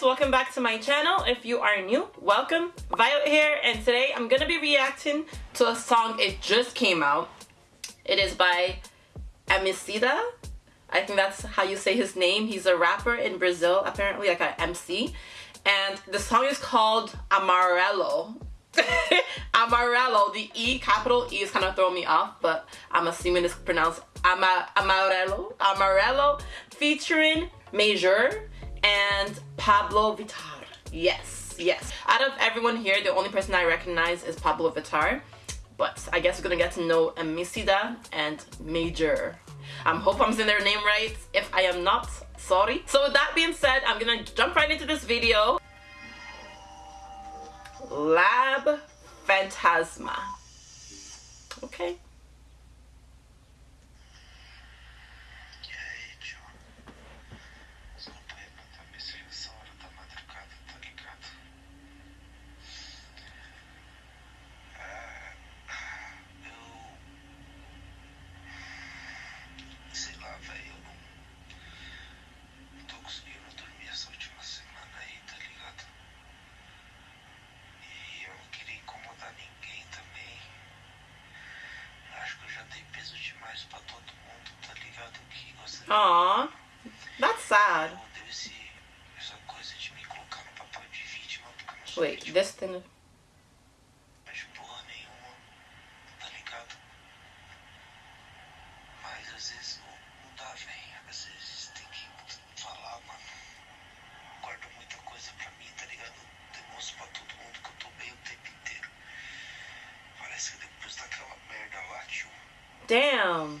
guys welcome back to my channel. If you are new welcome. Violet here and today I'm gonna be reacting to a song. It just came out. It is by Emicida. I think that's how you say his name. He's a rapper in Brazil apparently like an MC and the song is called Amarelo. Amarelo the E capital E is kind of throwing me off but I'm assuming it's pronounced Ama Amarelo. Amarelo featuring Major and Pabllo Vittar. Yes, yes. Out of everyone here, the only person I recognize is Pabllo Vittar. But I guess we're gonna get to know Emicida and Major. I um, hope I'm saying their name right. If I am not, sorry. So with that being said, I'm gonna jump right into this video. Lab Phantasma. Okay. Aww, that's sad. Wait, this thing. Damn.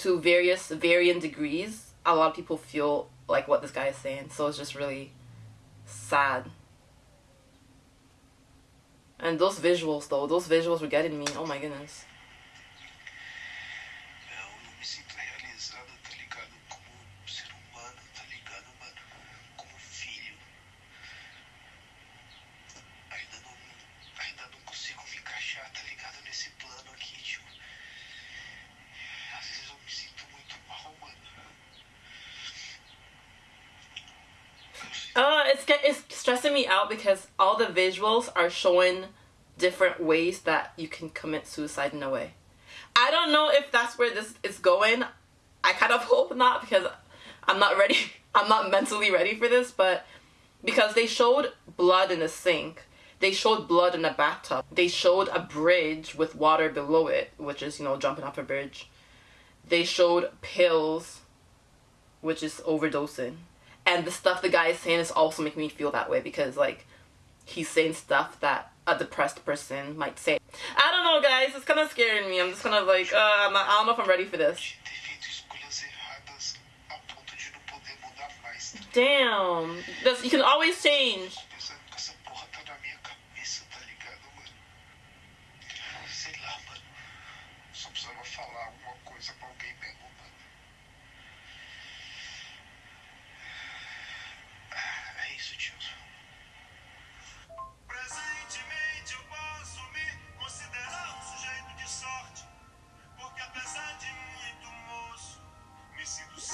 to various varying degrees a lot of people feel like what this guy is saying. So it's just really sad. And those visuals though those visuals were getting me. Oh my goodness it's it's stressing me out because all the visuals are showing different ways that you can commit suicide in a way. I don't know if that's where this is going. I kind of hope not because I'm not ready. I'm not mentally ready for this, but because they showed blood in the sink. They showed blood in a bathtub. They showed a bridge with water below it, which is, you know, jumping off a bridge. They showed pills, which is overdosing and the stuff the guy is saying is also making me feel that way because like he's saying stuff that a depressed person might say. I don't know guys, it's kind of scaring me. I'm just kind of like, uh, I'm not, I don't know if I'm ready for this. Damn. That's, you can always change.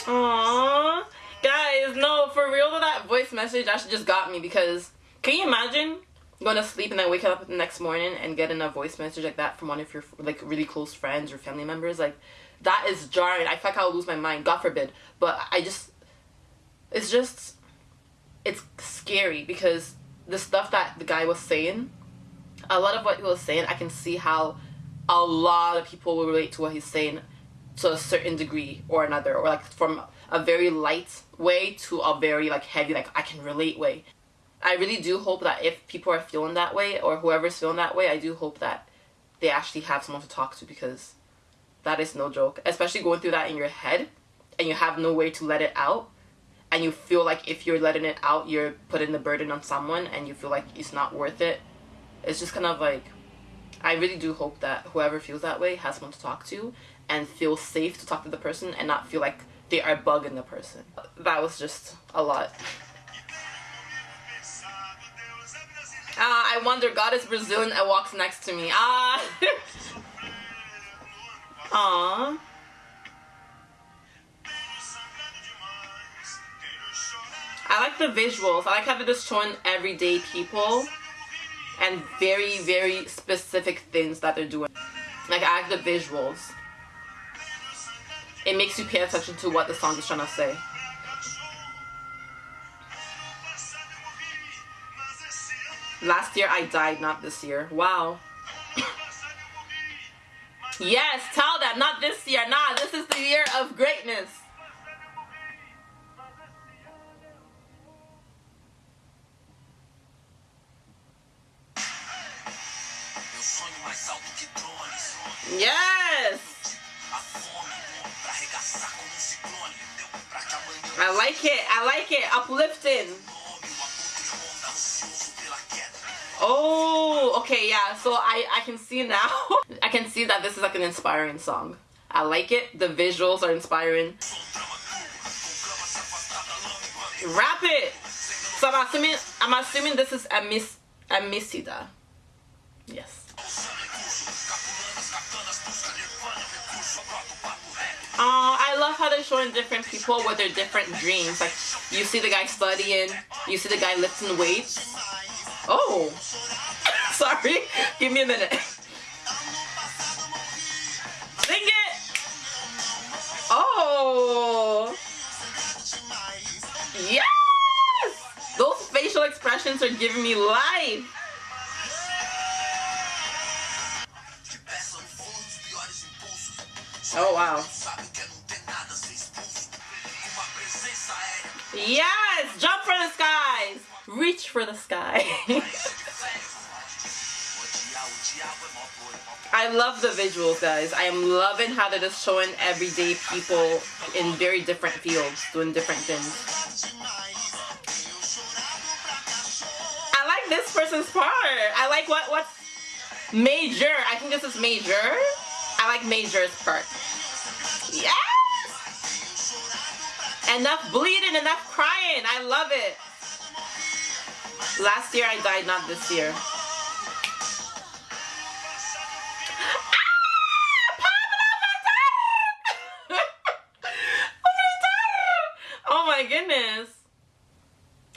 Aww. Guys, no, for real that voice message actually just got me because can you imagine going to sleep and then waking up the next morning and getting a voice message like that from one of your like really close friends or family members? Like, that is jarring. I feel like I'll lose my mind. God forbid. But I just, it's just, it's scary because the stuff that the guy was saying, a lot of what he was saying, I can see how a lot of people will relate to what he's saying to a certain degree or another or like from a very light way to a very like heavy like I can relate way. I really do hope that if people are feeling that way or whoever's feeling that way, I do hope that they actually have someone to talk to because that is no joke. Especially going through that in your head and you have no way to let it out and you feel like if you're letting it out, you're putting the burden on someone and you feel like it's not worth it. It's just kind of like, I really do hope that whoever feels that way has someone to talk to and feel safe to talk to the person and not feel like they are bugging the person. That was just a lot. Ah, I wonder, God is Brazilian and walks next to me. Ah. Aww. I like the visuals. I like how they're just showing everyday people and very, very specific things that they're doing. Like, I like the visuals. It makes you pay attention to what the song is trying to say. Last year I died, not this year. Wow. yes, tell them, not this year. Nah, this is the year of greatness. Yes! I like it, I like it, uplifting. Oh, okay, yeah. So I, I can see now. I can see that this is like an inspiring song. I like it. The visuals are inspiring. Rap it. So I'm assuming I'm assuming this is a miss a missida. Yes. Oh, I love how they're showing different people with their different dreams. Like you see the guy studying, you see the guy lifting weights. Oh, sorry. Give me a minute. Sing it. Oh. Yes. Those facial expressions are giving me life. Oh wow. Yes! Jump for the skies! Reach for the sky. I love the visuals, guys. I am loving how they're just showing everyday people in very different fields doing different things. I like this person's part. I like what what's major. I think this is major. I like major's part. Yes! Enough bleeding, enough crying. I love it. Last year I died, not this year. Ah, oh my goodness.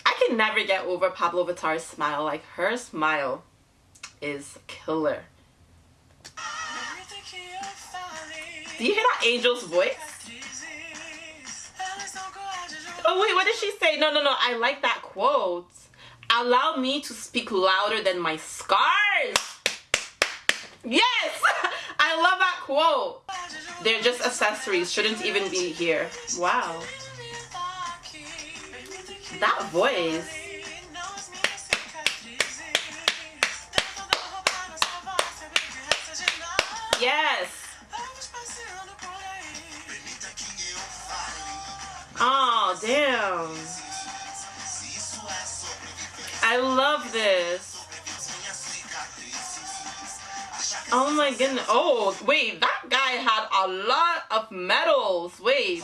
I can never get over Pabllo Vittar's smile. Like her smile is killer. Do you hear that angel's voice? Oh wait, what did she say? No, no, no. I like that quote. Allow me to speak louder than my scars. Yes! I love that quote. They're just accessories. Shouldn't even be here. Wow. That voice. Oh, wait. That guy had a lot of medals. Wait.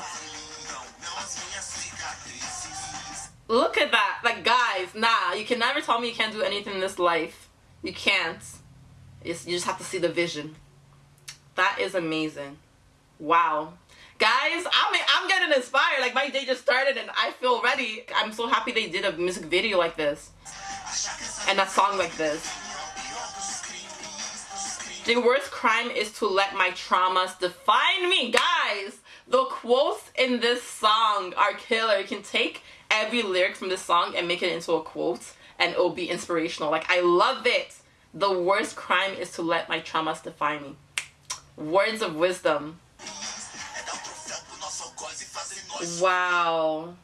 Look at that. Like, guys, nah. You can never tell me you can't do anything in this life. You can't. You just have to see the vision. That is amazing. Wow. Guys, I'm, I'm getting inspired. Like, my day just started and I feel ready. I'm so happy they did a music video like this. And a song like this. The worst crime is to let my traumas define me. Guys, the quotes in this song are killer. You can take every lyric from this song and make it into a quote and it'll be inspirational. Like, I love it. The worst crime is to let my traumas define me. Words of wisdom. Wow.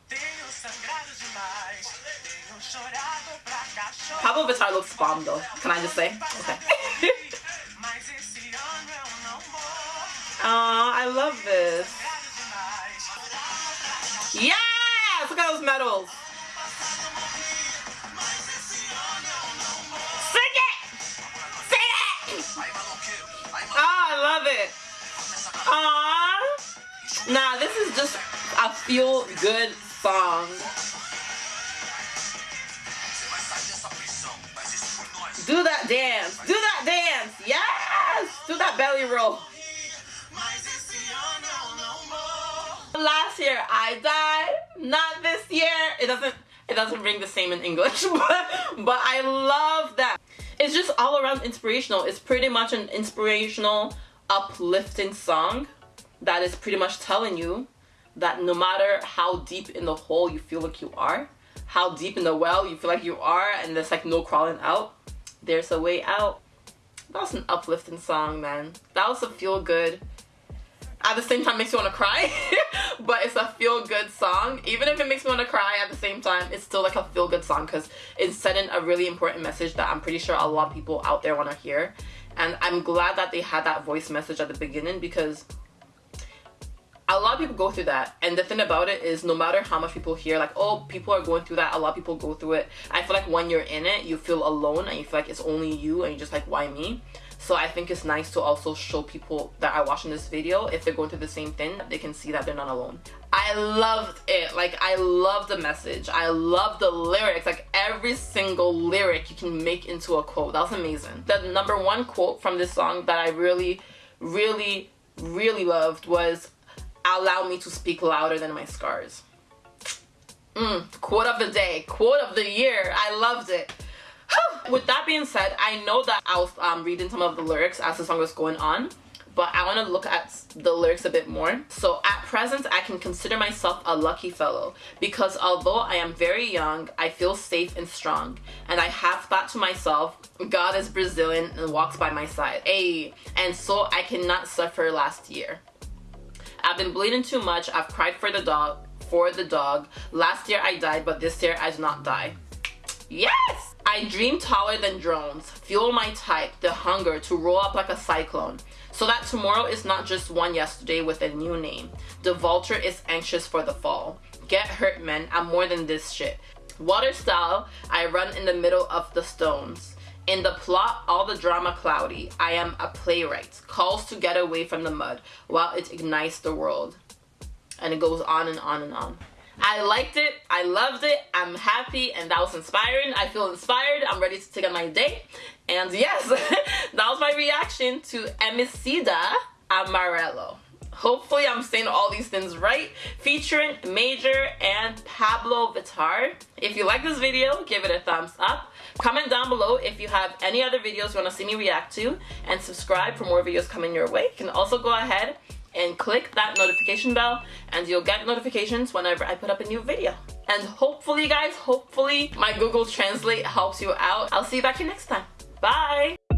Pabllo Vittar looks bomb though. Can I just say? Okay. Aw, I love this. Yes! Look at those medals. Sing it! Sing it! Oh, I love it. Aww. Nah, this is just a feel good song. Do that dance. Do that dance. Yes. Do that belly roll. Year I died. Not this year. It doesn't. It doesn't ring the same in English, but but I love that. It's just all around inspirational. It's pretty much an inspirational, uplifting song that is pretty much telling you that no matter how deep in the hole you feel like you are, how deep in the well you feel like you are, and there's like no crawling out, there's a way out. That was an uplifting song, man. That was a feel good. At the same time, makes you want to cry, but it's a feel good song. Even if it makes me want to cry at the same time, it's still like a feel good song because it's sending a really important message that I'm pretty sure a lot of people out there want to hear. And I'm glad that they had that voice message at the beginning because a lot of people go through that and the thing about it is no matter how much people hear like oh people are going through that a lot of people go through it i feel like when you're in it you feel alone and you feel like it's only you and you're just like why me so i think it's nice to also show people that are watching this video if they're going through the same thing they can see that they're not alone i loved it like i love the message i love the lyrics like every single lyric you can make into a quote that was amazing the number one quote from this song that i really really really loved was allow me to speak louder than my scars. Mm, quote of the day, quote of the year. I loved it. With that being said, I know that I was um, reading some of the lyrics as the song was going on, but I want to look at the lyrics a bit more. So at present, I can consider myself a lucky fellow because although I am very young, I feel safe and strong. And I have thought to myself, God is Brazilian and walks by my side. Ayy, and so I cannot suffer last year. I've been bleeding too much. I've cried for the dog. For the dog. Last year I died, but this year I do not die. Yes! I dream taller than drones. Fuel my type, the hunger to roll up like a cyclone. So that tomorrow is not just one yesterday with a new name. The vulture is anxious for the fall. Get hurt, men. I'm more than this shit. Water style, I run in the middle of the stones. In the plot, all the drama cloudy. I am a playwright. Calls to get away from the mud while it ignites the world. And it goes on and on and on. I liked it. I loved it. I'm happy and that was inspiring. I feel inspired. I'm ready to take on my day. And yes, that was my reaction to Emicida Amarelo. Hopefully I'm saying all these things right. Featuring Major and Pabllo Vittar. If you like this video, give it a thumbs up. Comment down below if you have any other videos you want to see me react to. And subscribe for more videos coming your way. You can also go ahead and click that notification bell and you'll get notifications whenever I put up a new video. And hopefully guys, hopefully my Google Translate helps you out. I'll see you back here next time. Bye!